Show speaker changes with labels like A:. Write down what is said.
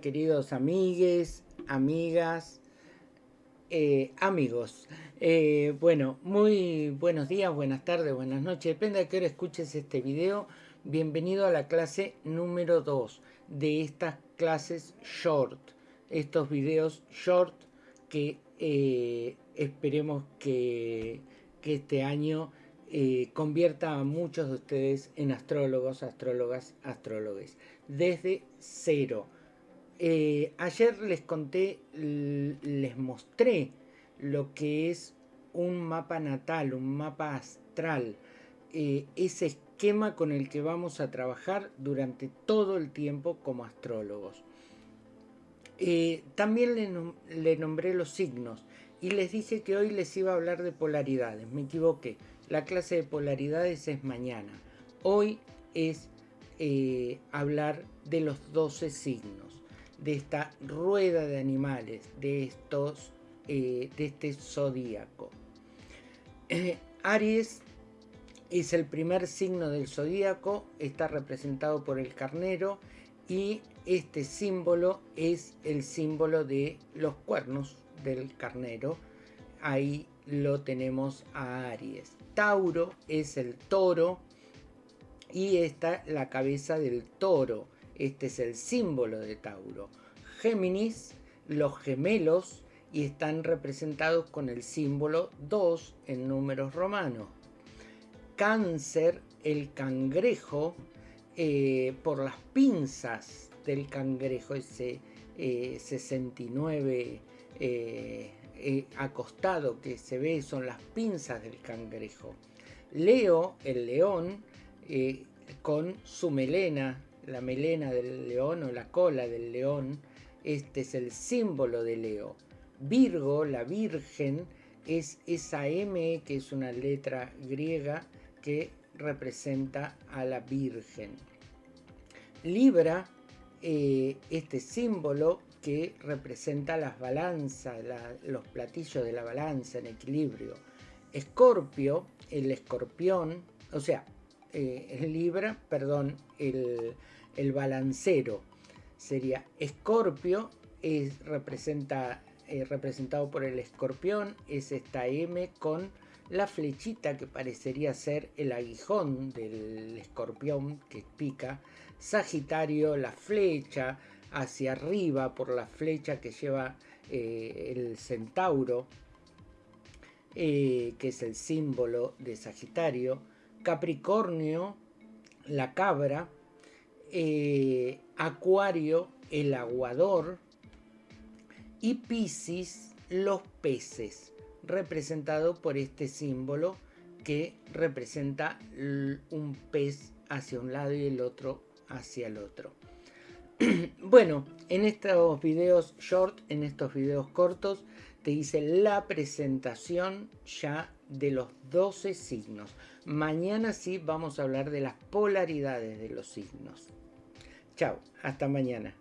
A: queridos amigues, amigas, eh, amigos. Eh, bueno, muy buenos días, buenas tardes, buenas noches. Depende de qué hora escuches este video. Bienvenido a la clase número 2 de estas clases short. Estos videos short que eh, esperemos que, este año convierta a muchos de ustedes en astrólogos, astrólogas, astrólogos. Desde cero eh, ayer les conté, les mostré lo que es un mapa natal, un mapa astral, eh, ese esquema con el que vamos a trabajar durante todo el tiempo como astrólogos. Eh, también le, nombré los signos y les dije que hoy les iba a hablar de polaridades. Me equivoqué. La clase de polaridades es mañana. Hoy es hablar de los 12 signos de esta rueda de animales, de, estos, eh, de este zodíaco. Eh, Aries es el primer signo del zodíaco, está representado por el carnero y este símbolo es el símbolo de los cuernos del carnero. Ahí lo tenemos a Aries. Tauro es el toro y esta la cabeza del toro. Este es el símbolo de Tauro. Géminis, los gemelos, y están representados con el símbolo 2 en números romanos. Cáncer, el cangrejo, eh, por las pinzas del cangrejo, ese 69 eh, eh, acostado que se ve, son las pinzas del cangrejo. Leo, el león, con su melena la melena del león o la cola del león, este es el símbolo de Leo. Virgo, la Virgen, es esa M que es una letra griega que representa a la Virgen. Libra, eh, este símbolo que representa las balanzas, los platillos de la balanza en equilibrio. Escorpio, el escorpión, o sea, eh, Libra, perdón, el, el balancero. Sería Escorpio, es, representa, eh, representado por el escorpión, es esta M con la flechita que parecería ser el aguijón del escorpión que pica. Sagitario, la flecha hacia arriba por la flecha que lleva eh, el centauro, que es el símbolo de Sagitario. Capricornio, la cabra, eh, Acuario, el aguador, y Piscis, los peces, representado por este símbolo que representa un pez hacia un lado y el otro hacia el otro. bueno, en estos videos short, en estos videos cortos, te hice la presentación ya de los 12 signos. Mañana sí vamos a hablar de las polaridades de los signos. Chao, hasta mañana.